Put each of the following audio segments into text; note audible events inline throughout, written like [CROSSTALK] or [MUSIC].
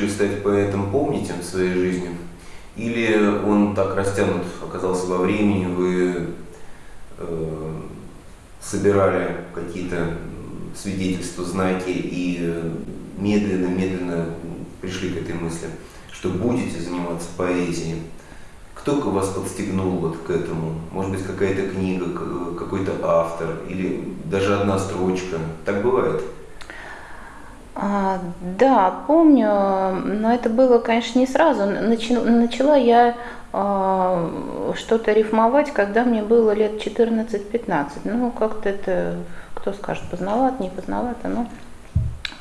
решили стать поэтом, помните в своей жизни? Или он так растянут оказался во времени, вы э, собирали какие-то свидетельства, знаки и медленно-медленно пришли к этой мысли, что будете заниматься поэзией? Кто вас подстегнул вот к этому? Может быть, какая-то книга, какой-то автор или даже одна строчка? Так бывает? А, да, помню, но это было, конечно, не сразу. Начала, начала я а, что-то рифмовать, когда мне было лет 14-15. Ну, как-то это, кто скажет, поздновато, не поздновато, но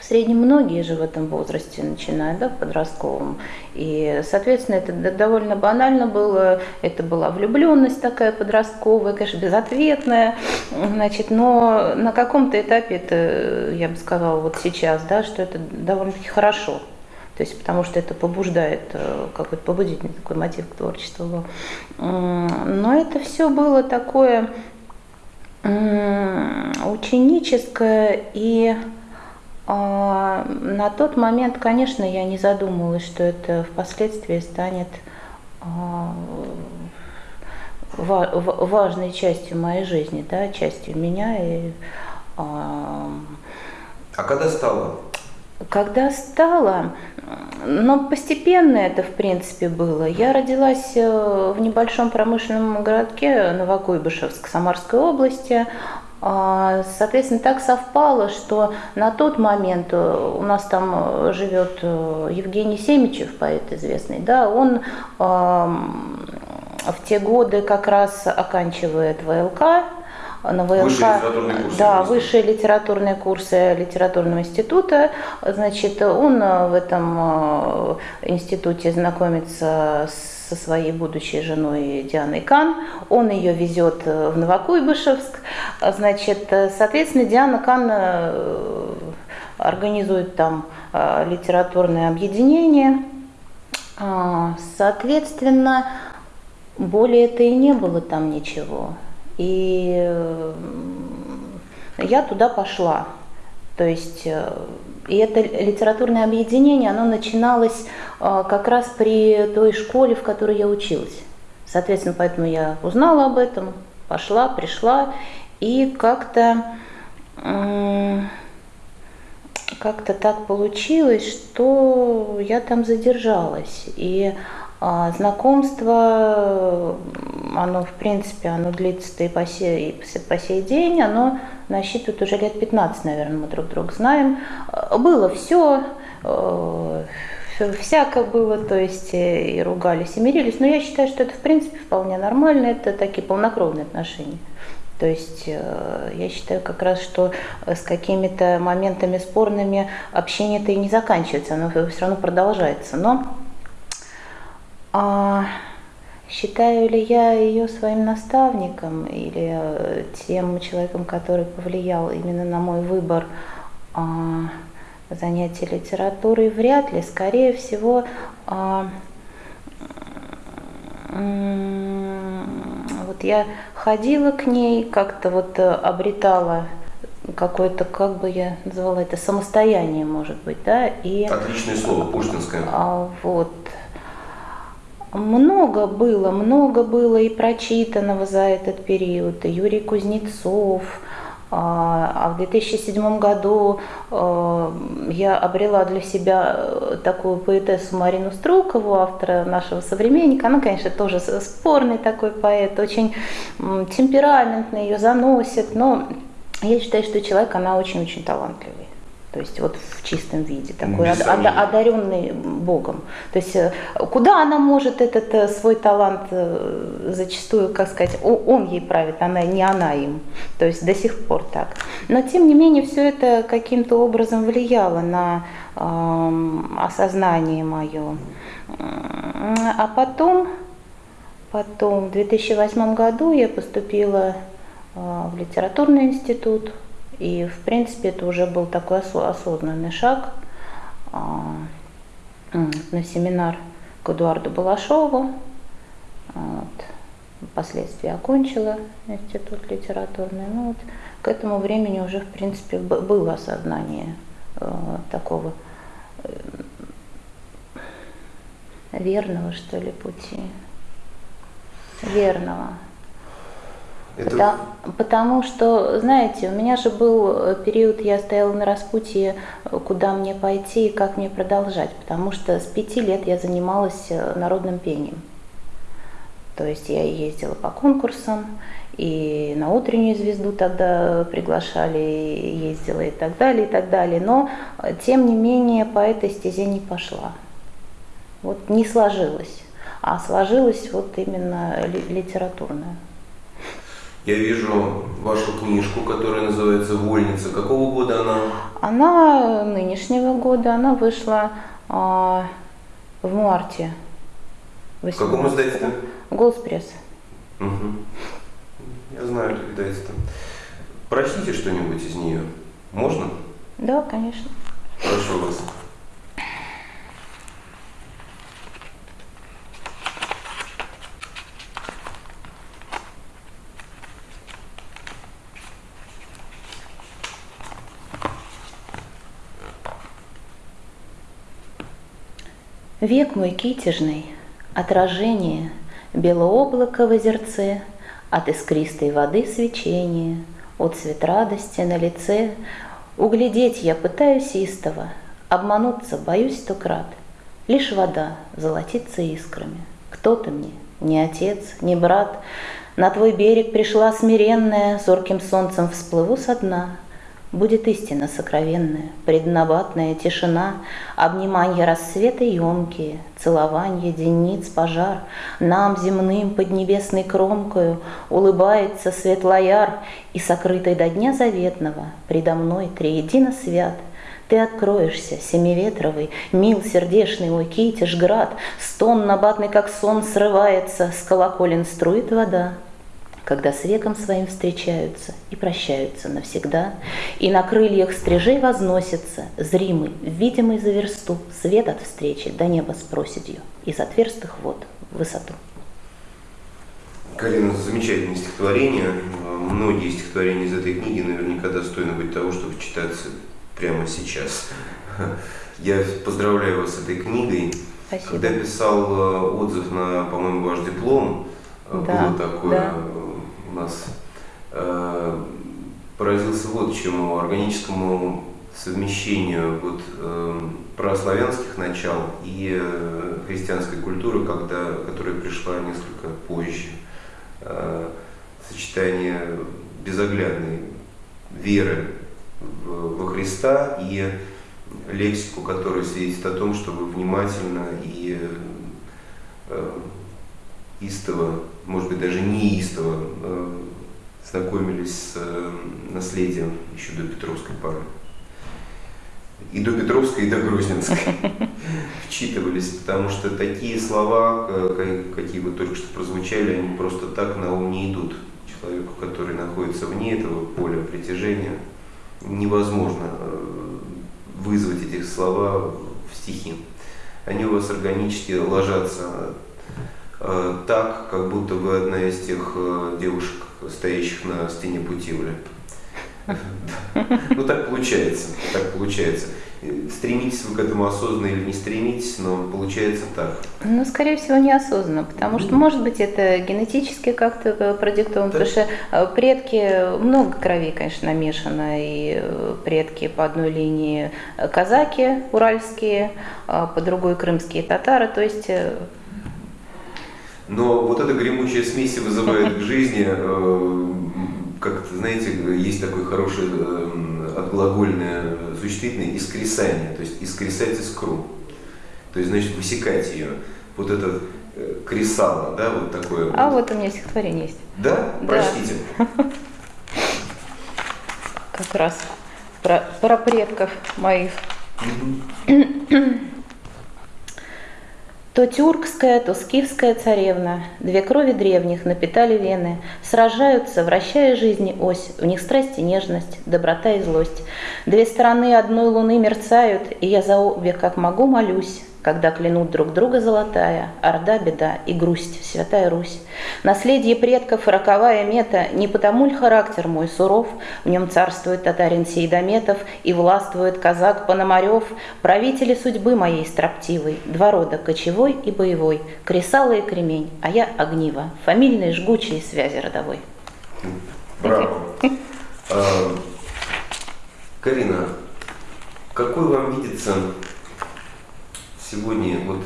среднем многие же в этом возрасте начинают, да, в подростковом. И, соответственно, это довольно банально было. Это была влюбленность такая подростковая, конечно, безответная. Значит, но на каком-то этапе это, я бы сказала, вот сейчас, да, что это довольно-таки хорошо. То есть, потому что это побуждает, э, какой-то побудительный такой мотив к творчеству был. Но это все было такое ученическое и а, на тот момент, конечно, я не задумывалась, что это впоследствии станет а, важной частью моей жизни, да, частью меня. И, а, а когда стало? Когда стало, но постепенно это, в принципе, было. Я родилась э, в небольшом промышленном городке Новокуйбышевск Самарской области. А, соответственно, так совпало, что на тот момент э, у нас там э, живет э, Евгений Семичев, поэт известный, да, он в те годы как раз оканчивает ВЛК, на ВЛК, высшие литературные курсы, да, высшие литературные курсы литературного института. Значит, он в этом институте знакомится с со своей будущей женой Дианой Кан. Он ее везет э, в Новокуйбышевск. Значит, э, соответственно, Диана Кан э, организует там литературное объединение. А, соответственно, более это и не было там ничего. И я туда пошла. То есть и это литературное объединение, оно начиналось а, как раз при той школе, в которой я училась. Соответственно, поэтому я узнала об этом, пошла, пришла, и как-то как-то так получилось, что я там задержалась. И а, знакомство, оно, в принципе, оно длится и по сей, и по сей день, оно насчитывает уже лет 15, наверное, мы друг друга знаем. А, было все, э, всяко было, то есть э, и ругались, и мирились, но я считаю, что это, в принципе, вполне нормально, это такие полнокровные отношения. То есть э, я считаю как раз, что с какими-то моментами спорными общение-то и не заканчивается, оно все равно продолжается. Но а, считаю ли я ее своим наставником или э, тем человеком, который повлиял именно на мой выбор а, занятий литературой, вряд ли. Скорее всего, а, вот я ходила к ней, как-то вот э, обретала какое-то, как бы я назвала это, самостояние, может быть, да, и... Отличное слово, пушкинское. А, вот, много было, много было и прочитанного за этот период. Юрий Кузнецов, а, а в 2007 году а, я обрела для себя э, такую поэтессу Марину Струкову, автора нашего современника. Она, конечно, тоже спорный такой поэт, очень темпераментный, ее заносит, но я считаю, что человек, она очень-очень талантливый. То есть вот в чистом виде, такой ну, одаренный Богом. То есть э, куда она может этот э, свой талант э, зачастую, как сказать, он ей правит, она не она им. То есть до сих пор так. Но тем не менее все это каким-то образом влияло на э, осознание мое. А потом, потом в 2008 году я поступила в литературный институт и, в принципе, это уже был такой осознанный шаг а, на семинар к Эдуарду Балашову. Вот. Впоследствии окончила институт литературный. Ну, вот, к этому времени уже, в принципе, было осознание э, такого э, верного, что ли, пути. Верного. Это... Потому, потому что, знаете, у меня же был период, я стояла на распутье, куда мне пойти и как мне продолжать, потому что с пяти лет я занималась э, народным пением. То есть я ездила по конкурсам, и на утреннюю звезду тогда приглашали, ездила и так далее, и так далее. Но, тем не менее, по этой стезе не пошла. Вот не сложилось. А сложилась вот именно литературная. Я вижу вашу книжку, которая называется «Вольница». Какого года она? Она нынешнего года, она вышла а, в марте. В каком издательстве? Голос пресс. Угу. Я знаю это издательство. Прочтите что-нибудь из нее. Можно? Да, конечно. Прошу вас. Век мой китежный, отражение, Белооблако в озерце, От искристой воды свечение, От цвет радости на лице. Углядеть я пытаюсь истово, Обмануться боюсь сто крат. Лишь вода золотится искрами. Кто ты мне? Ни отец, ни брат. На твой берег пришла смиренная, Зорким солнцем всплыву со дна — Будет истина сокровенная, преднабатная тишина, Обниманье рассвета емкие, Целованье денниц пожар, Нам земным под небесной кромкою Улыбается светлояр, И сокрытой до дня заветного Предо мной триедино свят, ты откроешься, семиветровый, Мил сердешный мой китеж град, Стон набатный, как сон, срывается, С колоколен струит вода, когда с веком своим встречаются и прощаются навсегда, и на крыльях стрижей возносится, зримый, видимый за версту, свет от встречи до неба с проседью, из отверстых вод в высоту. Галина, замечательное стихотворение. Многие стихотворения из этой книги наверняка достойны быть того, чтобы читаться прямо сейчас. Я поздравляю вас с этой книгой. Спасибо. Когда писал э, отзыв на, по-моему, ваш диплом, э, да, было такое да у нас э, поразился вот чему, органическому совмещению вот, э, прославянских начал и э, христианской культуры, когда, которая пришла несколько позже. Э, сочетание безоглядной веры во Христа и лексику, которая свидетельствует о том, что вы внимательно и э, истово, может быть даже неистово э, знакомились с э, наследием еще до Петровской поры. И до Петровской, и до Грозненской [LAUGHS] вчитывались, потому что такие слова, какие вот только что прозвучали, они просто так на ум не идут. Человеку, который находится вне этого поля притяжения, невозможно э, вызвать эти слова в стихи. Они у вас органически ложатся Э, так, как будто вы одна из тех э, девушек, стоящих на стене Путивля. Ну так получается, так получается. Стремитесь вы к этому осознанно или не стремитесь, но получается так. Ну, скорее всего, неосознанно, потому что, может быть, это генетически как-то э, продиктовано, потому что предки, много крови, конечно, намешано, и предки по одной линии казаки уральские, а по другой крымские татары, то есть но вот эта гремучая смесь вызывает к жизни, э, как знаете, есть такое хорошее э, отглагольное существительное искресание, то есть искресать искру. То есть, значит, высекать ее. Вот этот э, кресало, да, вот такое. А вот, вот у меня стихотворение есть. Да? да. Прочтите. Как раз про, про предков моих. [CLEARS THROAT] То тюркская, то скифская царевна, Две крови древних напитали вены, Сражаются, вращая жизни ось, В них страсть и нежность, доброта и злость. Две стороны одной луны мерцают, И я за обе, как могу, молюсь, когда клянут друг друга золотая, орда беда и грусть, святая Русь. Наследие предков и роковая мета, не потому ль характер мой суров, в нем царствует татарин Сейдометов и властвует казак Пономарев, правители судьбы моей строптивой, два рода кочевой и боевой, кресало и кремень, а я огниво, фамильные жгучие связи родовой. Браво. А, Карина, какой вам видится сегодня вот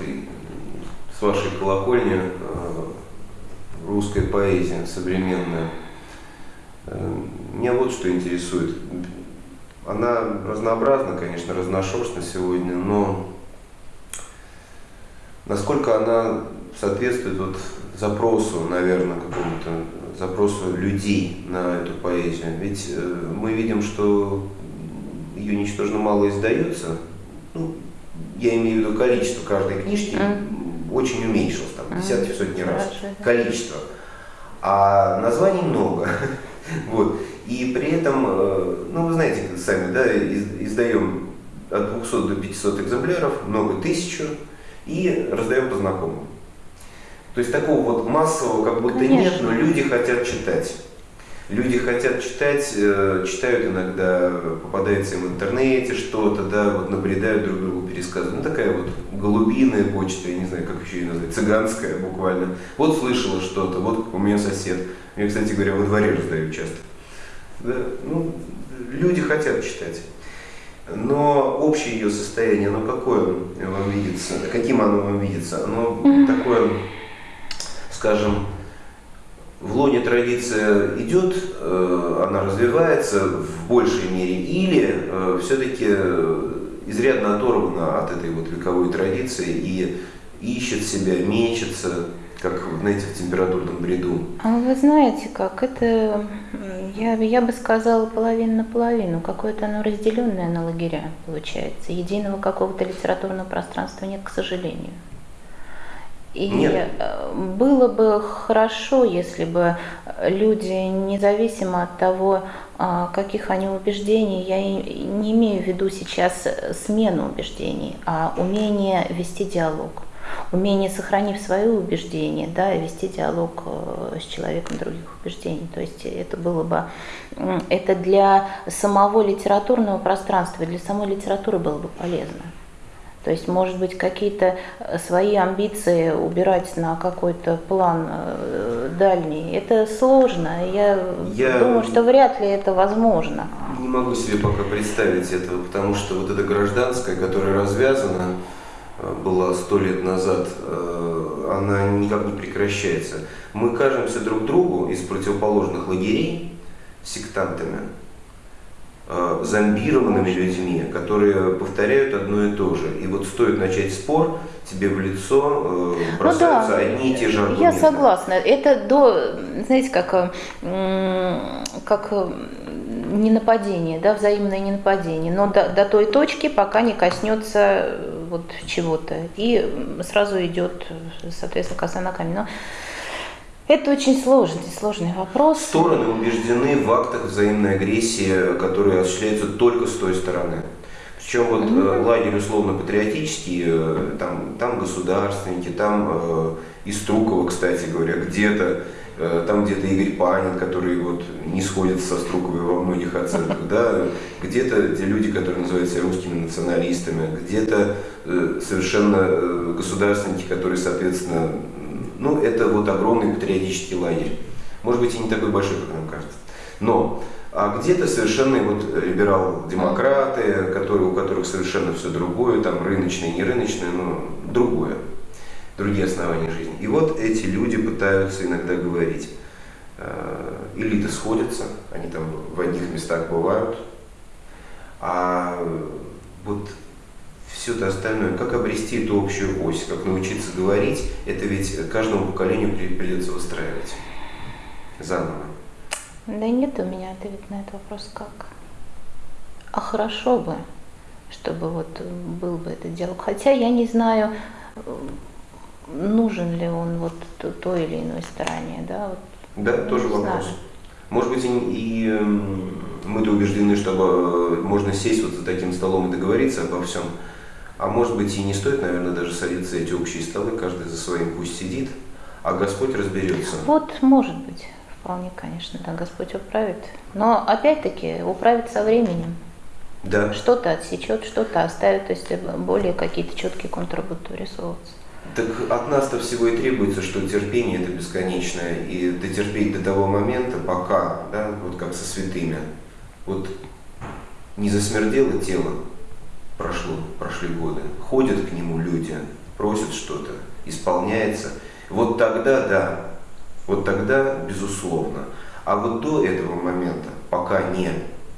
с вашей колокольни э, русская поэзия современная? Э, меня вот что интересует. Она разнообразна, конечно, разношерстна сегодня, но насколько она соответствует вот запросу, наверное, какому-то запросу людей на эту поэзию. Ведь э, мы видим, что ее ничтожно мало издается. Ну, я имею в виду количество каждой книжки mm. очень уменьшилось, там, десятки, сотни раз. Количество. А названий много. [LAUGHS] вот. И при этом, э, ну вы знаете сами, да, издаем от 200 до 500 экземпляров, много тысячу, и раздаем по знакомым. То есть такого вот массового как будто Конечно. нет, но люди хотят читать. Люди хотят читать, э, читают иногда, попадается им в интернете что-то, да, вот набредают друг другу пересказывают. Ну такая вот голубиная почта, я не знаю, как еще ее назвать, цыганская буквально. Вот слышала что-то, вот у меня сосед. Я, кстати говоря, во дворе раздаю часто. Да, ну, люди хотят читать. Но общее ее состояние, оно какое вам видится? Каким оно вам видится? Оно такое скажем, в лоне традиция идет, э, она развивается в большей мере, или э, все-таки изрядно оторвана от этой вот вековой традиции и ищет себя, мечется, как, знаете, в температурном бреду? А вы знаете как, это, я, я бы сказала, половина на половину, какое-то оно разделенное на лагеря получается. Единого какого-то литературного пространства нет, к сожалению. И Нет. Э, было бы хорошо, если бы люди, независимо от того, а, каких они убеждений, я не имею в виду сейчас смену убеждений, а умение вести диалог, умение, сохранив свои убеждения, да, вести диалог э, с человеком других убеждений. То есть это было бы, это для самого литературного пространства, для самой литературы было бы полезно. То есть, может быть, какие-то э, свои амбиции убирать на какой-то план э, дальний, это сложно. Я, Я думаю, что вряд ли это возможно. Не могу себе пока представить этого, потому что вот эта гражданская, которая развязана, э, была сто лет назад, она никак не прекращается. Мы кажемся друг другу из противоположных лагерей сектантами, зомбированными людьми, которые повторяют одно и то же. И вот стоит начать спор, тебе в лицо э, бросаются ну, да. одни и те же аргументы. Я согласна. Это до, знаете, как, как не нападение, да, взаимное не нападение, но до, до той точки, пока не коснется вот чего-то. И сразу идет, соответственно, коса на камень. Но это очень сложный, сложный вопрос. Стороны убеждены в актах взаимной агрессии, которые осуществляются только с той стороны. Причем вот mm-hmm. лагерь условно-патриотический, э, там, там государственники, там э, Иструкова, кстати говоря, где-то, э, там где-то Игорь Панин, который вот не сходит со Струковой во многих оценках, [LAUGHS] да, где-то где люди, которые называются русскими националистами, где-то э, совершенно э, государственники, которые, соответственно, ну, это вот огромный патриотический лагерь. Может быть, и не такой большой, как нам кажется. Но а где-то совершенно вот либерал-демократы, которые, у которых совершенно все другое, там рыночное, не рыночное, но другое, другие основания жизни. И вот эти люди пытаются иногда говорить, э, элиты сходятся, они там в одних местах бывают, а вот все это остальное, как обрести эту общую ось, как научиться говорить, это ведь каждому поколению придется выстраивать заново. Да нет у меня ответа на этот вопрос как. А хорошо бы, чтобы вот был бы этот диалог. Хотя я не знаю, нужен ли он вот той или иной стороне, да? Вот, да, тоже вопрос. Знаю. Может быть, и, и эм, мы-то убеждены, что можно сесть вот за таким столом и договориться обо всем, А может быть и не стоит, наверное, даже садиться эти общие столы, каждый за своим пусть сидит, а Господь разберется. Вот, может быть, вполне, конечно, да, Господь управит. Но опять-таки управит со временем. Да. Что-то отсечет, что-то оставит, то есть более какие-то четкие контуры будут вырисовываться. Так от нас-то всего и требуется, что терпение это бесконечное, и дотерпеть до того момента, пока, да, вот как со святыми, вот не засмердело тело, прошло, прошли годы, ходят к нему люди, просят что-то, исполняется, вот тогда да, вот тогда безусловно. А вот до этого момента, пока не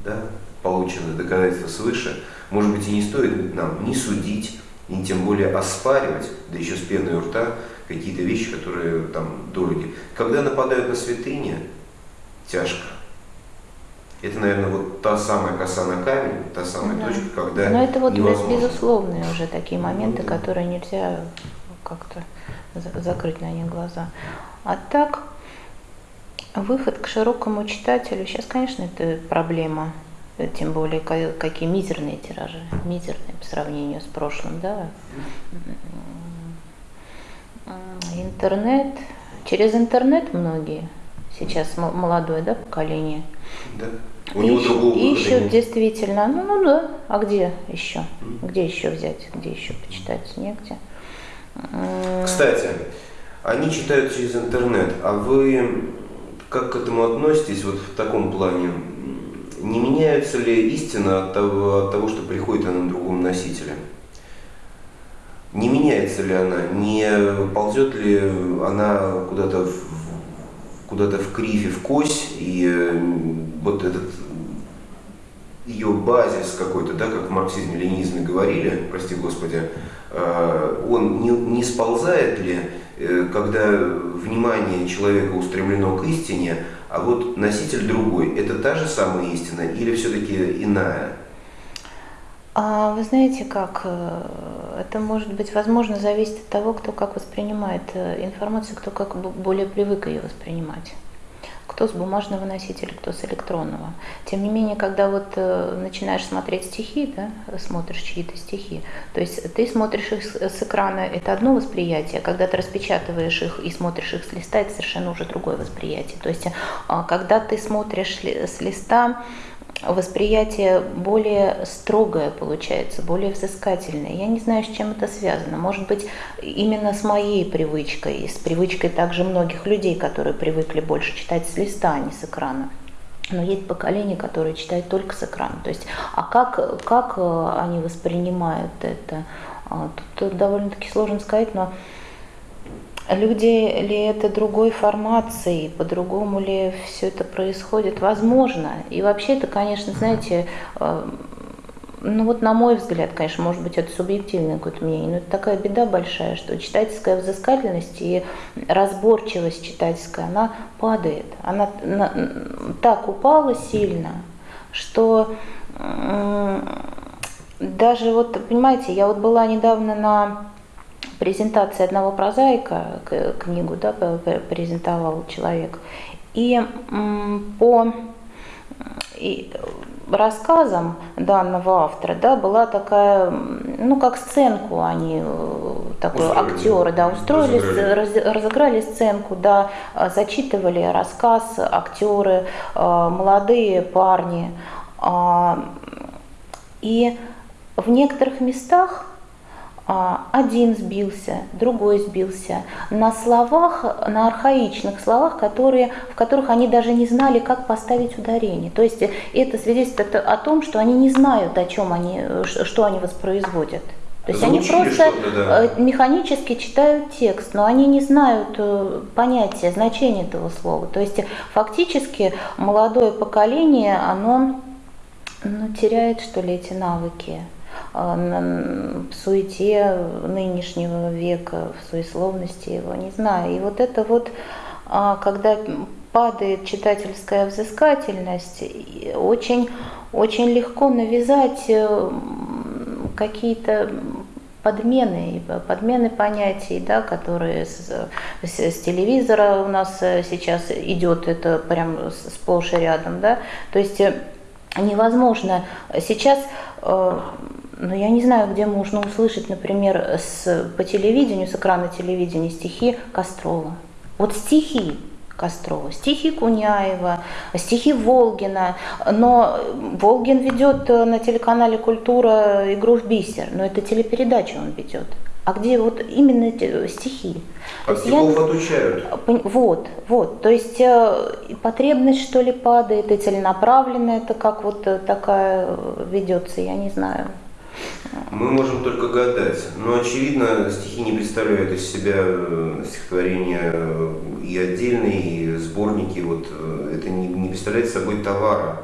да, получены доказательства свыше, может быть и не стоит нам не судить, и тем более оспаривать, да еще с пеной у рта, какие-то вещи, которые там дороги. Когда нападают на святыни, тяжко. Это, наверное, вот та самая коса на камень, та самая да. точка, когда Но это вот невозможно. безусловные уже такие моменты, ну, да. которые нельзя как-то закрыть на них глаза. А так, выход к широкому читателю, сейчас, конечно, это проблема тем более какие мизерные тиражи, мизерные по сравнению с прошлым, да. Интернет, через интернет многие, сейчас молодое, да, поколение. Да. У него ищут, другого ищут нет. действительно, ну, ну да, а где еще? Где еще взять, где еще почитать, негде. Кстати, они читают через интернет, а вы как к этому относитесь вот в таком плане? Не меняется ли истина от того, от того, что приходит она на другом носителе? Не меняется ли она? Не ползет ли она куда-то в, куда-то в криве, в кось, и вот этот ее базис какой-то, да, как в марксизме-ленинизме говорили, прости господи, э, он не, не сползает ли, э, когда внимание человека устремлено к истине, а вот носитель другой, это та же самая истина или все-таки иная? А вы знаете как, э, это может быть, возможно, зависит от того, кто как воспринимает э, информацию, кто как более привык ее воспринимать кто с бумажного носителя, кто с электронного. Тем не менее, когда вот э, начинаешь смотреть стихи, да, смотришь чьи-то стихи, то есть ты смотришь их с, экрана, это одно восприятие, когда ты распечатываешь их и смотришь их с листа, это совершенно уже другое восприятие. То есть, э, когда ты смотришь с листа, восприятие более строгое получается, более взыскательное. Я не знаю, с чем это связано. Может быть, именно с моей привычкой, и с привычкой также многих людей, которые привыкли больше читать с листа, а не с экрана. Но есть поколение, которое читает только с экрана. То есть, а как, как э, они воспринимают это? А, тут довольно-таки сложно сказать, но Люди ли это другой формации, по-другому ли все это происходит? Возможно. И вообще это, конечно, знаете, э, ну вот на мой взгляд, конечно, может быть, это субъективное какое-то мнение, но это такая беда большая, что читательская взыскательность и разборчивость читательская, она падает. Она так упала сильно, что даже вот, понимаете, я вот была недавно на презентации одного прозаика, книгу да, презентовал человек, и по и рассказам данного автора, да, была такая, ну, как сценку они, э, такой устроили, актеры, да, устроили, разыграли. разыграли сценку, да, зачитывали рассказ актеры, э, молодые парни. А, и в некоторых местах а, один сбился, другой сбился, на словах, на архаичных словах, которые, в которых они даже не знали, как поставить ударение. То есть это свидетельствует о том, что они не знают, о чем они, что они воспроизводят. То есть они просто да. Э, механически читают текст, но они не знают э, понятия, значения этого слова. То есть фактически молодое поколение, оно ну, теряет, что ли, эти навыки. А, в суете нынешнего века, в суесловности его, не знаю. И вот это вот, а, когда падает читательская взыскательность, очень, очень легко навязать э, какие-то подмены, подмены понятий, да, которые с, с, с телевизора у нас э, сейчас идет, это прям сплошь и рядом, да, то есть э, невозможно сейчас но я не знаю, где можно услышать, например, с, по телевидению, с экрана телевидения стихи Кострова. Вот стихи Кострова, стихи Куняева, стихи Волгина. Но Волгин ведет на телеканале «Культура» игру в бисер, но это телепередачу он ведет а где вот именно эти стихи. А я... отучают. Вот, вот. То есть э, потребность, что ли, падает, и целенаправленно это как вот э, такая э, ведется, я не знаю. Мы можем только гадать, но очевидно стихи не представляют из себя стихотворения и отдельные, и сборники, вот это не, не представляет собой товара.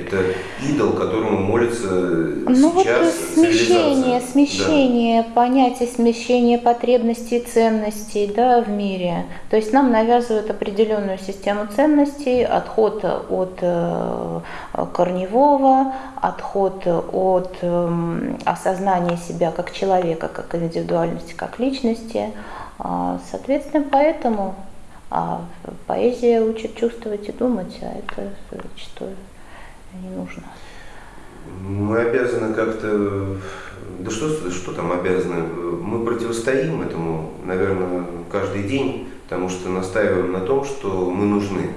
Это идол, которому молится ну, сейчас вот смещение, смещение да. понятия, смещение потребностей и ценностей да, в мире. То есть нам навязывают определенную систему ценностей, отход от э, корневого, отход от э, осознания себя как человека, как индивидуальности, как личности. А, соответственно, поэтому а поэзия учит чувствовать и думать, а это зачастую не нужно? Мы обязаны как-то, да что, что там обязаны, мы противостоим этому, наверное, каждый день, потому что настаиваем на том, что мы нужны.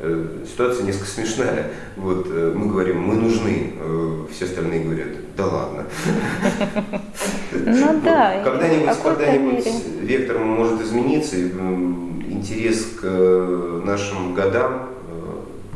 Э, ситуация несколько смешная. Вот э, мы говорим, мы нужны, э, все остальные говорят, да ладно. Ну да. Когда-нибудь, когда-нибудь вектор может измениться, интерес к нашим годам,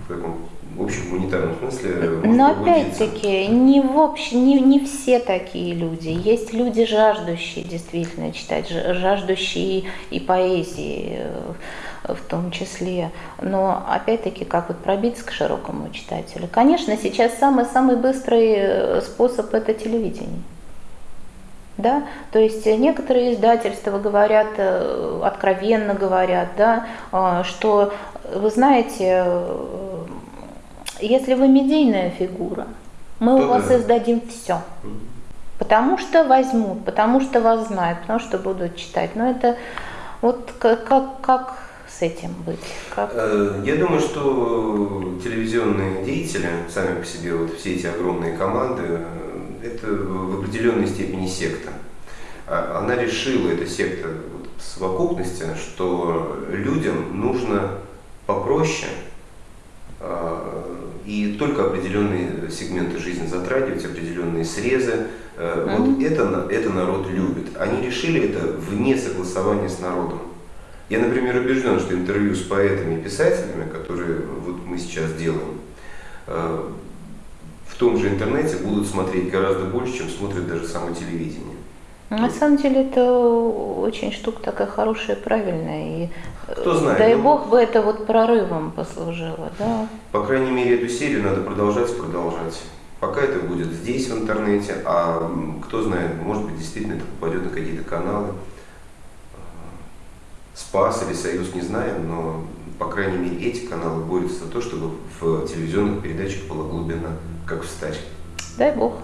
в каком в общем гуманитарном смысле. Но опять-таки, не, в общем, не, не все такие люди. Есть люди, жаждущие действительно читать, жаждущие и поэзии э, в том числе. Но опять-таки, как вот пробиться к широкому читателю? Конечно, сейчас самый-самый быстрый э, способ – это телевидение. Да? То есть некоторые издательства говорят, э, откровенно говорят, да, что, вы знаете, если вы медийная фигура, мы То у вас да. издадим все. Потому что возьмут, потому что вас знают, потому что будут читать. Но это вот как, как, как с этим быть? Как? Э, я думаю, что телевизионные деятели, сами по себе вот все эти огромные команды, э, это в определенной степени секта. А, она решила, эта секта в совокупности, что людям нужно попроще, и только определенные сегменты жизни затрагивать, определенные срезы. Mm-hmm. Вот это, это народ любит. Они решили это вне согласования с народом. Я, например, убежден, что интервью с поэтами и писателями, которые вот мы сейчас делаем, э, в том же интернете будут смотреть гораздо больше, чем смотрят даже самое телевидение. На самом деле это очень штука такая хорошая, правильная. И Кто знает, дай ну, бог бы это вот прорывом послужило. Да? По крайней мере, эту серию надо продолжать, продолжать. Пока это будет здесь, в интернете, а кто знает, может быть, действительно это попадет на какие-то каналы. Спас или Союз, не знаем, но, по крайней мере, эти каналы борются за то, чтобы в телевизионных передачах была глубина, как в старе. Дай бог.